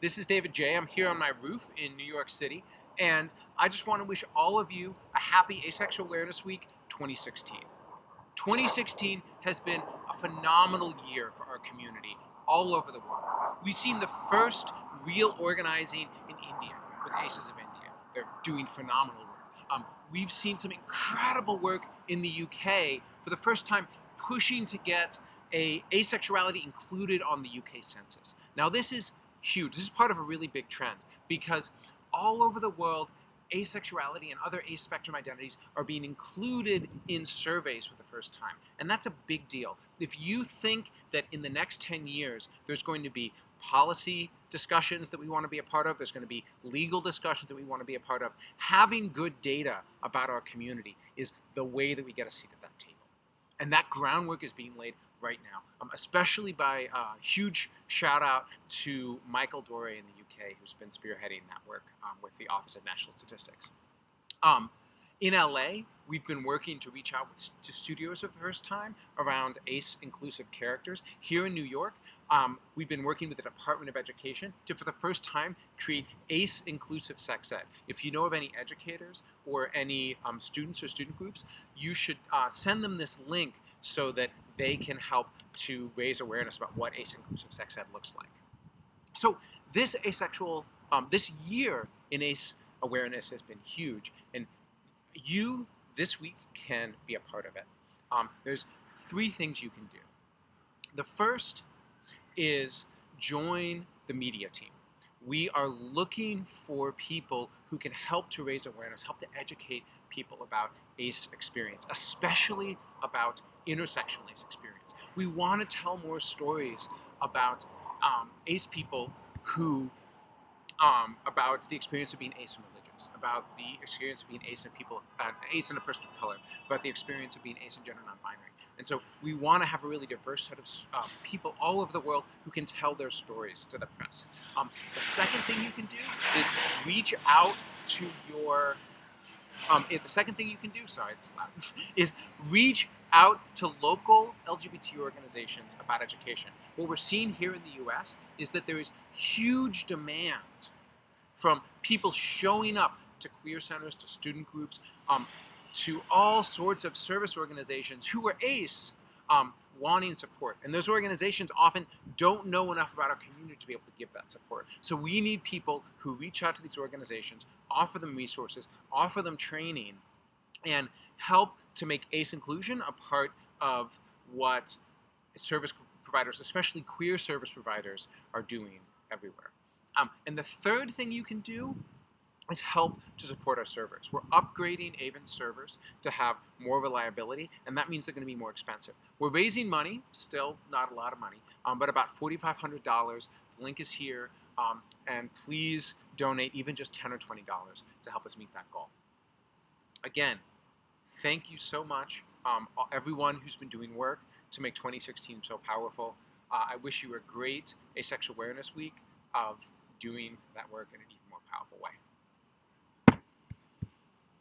This is David Jay. I'm here on my roof in New York City, and I just want to wish all of you a happy Asexual Awareness Week 2016. 2016 has been a phenomenal year for our community all over the world. We've seen the first real organizing in India with Aces of India. They're doing phenomenal work. Um, we've seen some incredible work in the UK for the first time pushing to get a asexuality included on the UK census. Now this is huge. This is part of a really big trend because all over the world, asexuality and other a-spectrum identities are being included in surveys for the first time. And that's a big deal. If you think that in the next 10 years there's going to be policy discussions that we want to be a part of, there's going to be legal discussions that we want to be a part of, having good data about our community is the way that we get a seat at that table. And that groundwork is being laid right now, um, especially by uh, huge shout out to Michael Dore in the UK, who's been spearheading that work um, with the Office of National Statistics. Um, in LA, we've been working to reach out to studios for the first time around ACE inclusive characters. Here in New York, um, we've been working with the Department of Education to, for the first time, create ACE inclusive sex ed. If you know of any educators or any um, students or student groups, you should uh, send them this link so that they can help to raise awareness about what ACE inclusive sex ed looks like. So this asexual, um, this year in ACE awareness has been huge, and you this week can be a part of it. Um, there's three things you can do. The first is join the media team. We are looking for people who can help to raise awareness, help to educate people about ACE experience, especially about intersectional ACE experience. We want to tell more stories about um, ACE people who, um, about the experience of being ACE in religions, about the experience of being ACE in people, uh, ACE in a person of color, about the experience of being ACE in gender non-binary. And so we want to have a really diverse set of um, people all over the world who can tell their stories to the press. Um, the second thing you can do is reach out to your um, the second thing you can do, sorry, it's loud, is reach out to local LGBT organizations about education. What we're seeing here in the US is that there is huge demand from people showing up to queer centers, to student groups, um, to all sorts of service organizations who are ACE um, wanting support. And those organizations often don't know enough about our community to be able to give that support. So we need people who reach out to these organizations, offer them resources, offer them training, and help to make ACE inclusion a part of what service providers, especially queer service providers, are doing everywhere. Um, and the third thing you can do is help to support our servers. We're upgrading AVEN's servers to have more reliability, and that means they're going to be more expensive. We're raising money, still not a lot of money, um, but about $4,500. The link is here, um, and please donate even just 10 or $20 to help us meet that goal. Again, thank you so much, um, everyone who's been doing work to make 2016 so powerful. Uh, I wish you a great Asexual Awareness Week of doing that work in an even more powerful way.